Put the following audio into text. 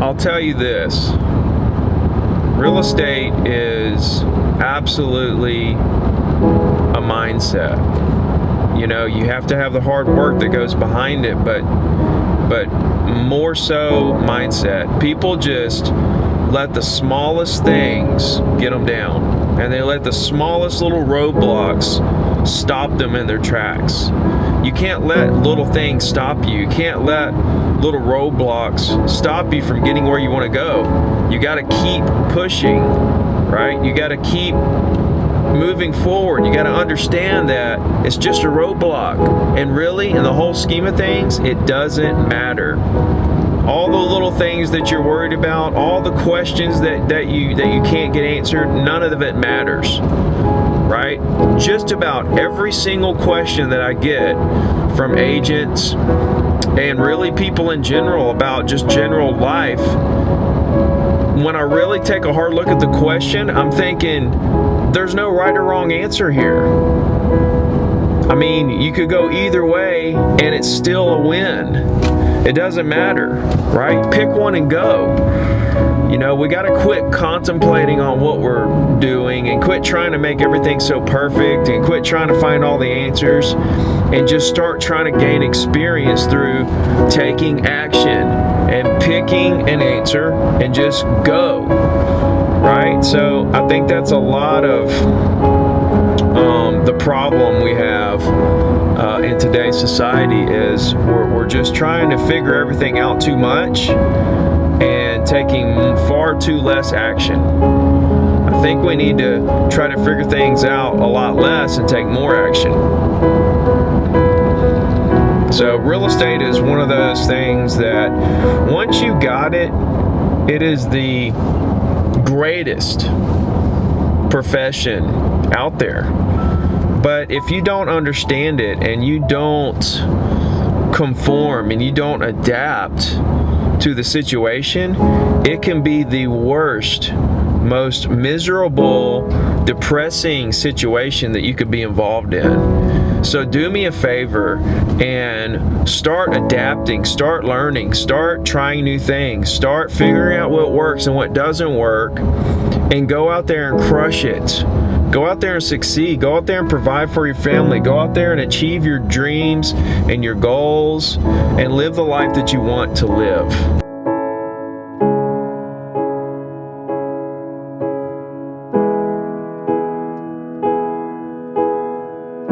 I'll tell you this real estate is absolutely a mindset. You know, you have to have the hard work that goes behind it, but but more so mindset. People just let the smallest things get them down, and they let the smallest little roadblocks stop them in their tracks. You can't let little things stop you. You can't let little roadblocks stop you from getting where you want to go. You got to keep pushing, right? You got to keep moving forward. You got to understand that it's just a roadblock. And really, in the whole scheme of things, it doesn't matter. All the little things that you're worried about, all the questions that, that you that you can't get answered, none of it matters. Right? Just about every single question that I get from agents and really people in general about just general life when I really take a hard look at the question, I'm thinking there's no right or wrong answer here. I mean, you could go either way and it's still a win. It doesn't matter, right? Pick one and go. You know, we got to quit contemplating on what we're doing and quit trying to make everything so perfect and quit trying to find all the answers and just start trying to gain experience through taking action and picking an answer and just go. Right? So I think that's a lot of problem we have uh, in today's society is we're, we're just trying to figure everything out too much and taking far too less action. I think we need to try to figure things out a lot less and take more action. So real estate is one of those things that once you got it, it is the greatest profession out there. But if you don't understand it and you don't conform and you don't adapt to the situation, it can be the worst, most miserable, depressing situation that you could be involved in. So do me a favor and start adapting, start learning, start trying new things, start figuring out what works and what doesn't work, and go out there and crush it. Go out there and succeed. Go out there and provide for your family. Go out there and achieve your dreams and your goals and live the life that you want to live.